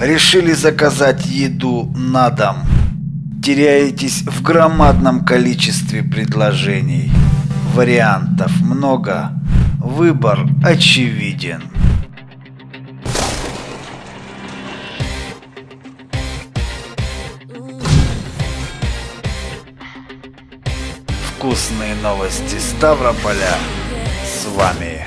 Решили заказать еду на дом. Теряетесь в громадном количестве предложений. Вариантов много. Выбор очевиден. Вкусные новости Ставрополя с вами